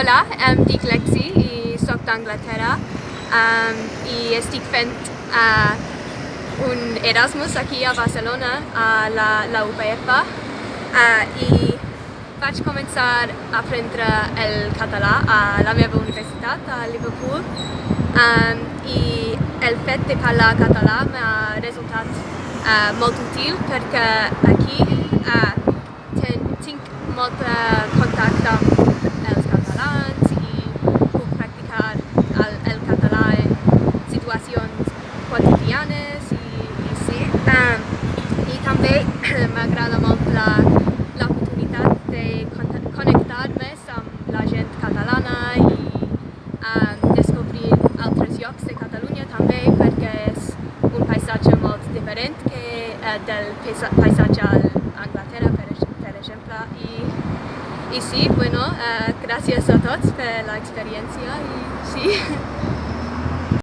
Hola, em dic Lexi i sóc d'Anglaterra. Um, i estic fent uh, un Erasmus aquí a Barcelona a la, la UPF uh, i vaig començar a aprendre el català a la meva universitat a Liverpool. Um, i el fet de parlar català m'ha resultat uh, molt útil perquè aquí uh, ten, tinc molt contacte amb els catalans i puc practicar el, el català en situacions quotidianes i, i sí. Um, I també m'agrada molt l'oportunitat de connectar més amb la gent catalana i um, descobrir altres llocs de Catalunya també perquè és un paisatge molt diferent que uh, del paisatge a Anglaterra per, per exemple i Y sí, bueno, uh, gracias a tots per la experiencia y sí.